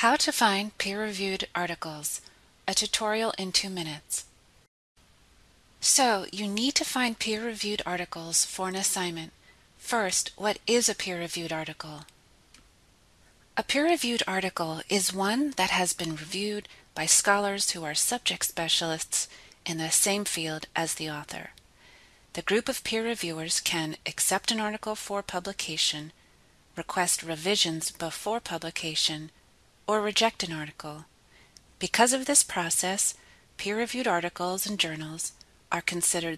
How to find peer-reviewed articles, a tutorial in two minutes. So, you need to find peer-reviewed articles for an assignment. First, what is a peer-reviewed article? A peer-reviewed article is one that has been reviewed by scholars who are subject specialists in the same field as the author. The group of peer reviewers can accept an article for publication, request revisions before publication, or reject an article. Because of this process, peer-reviewed articles and journals are considered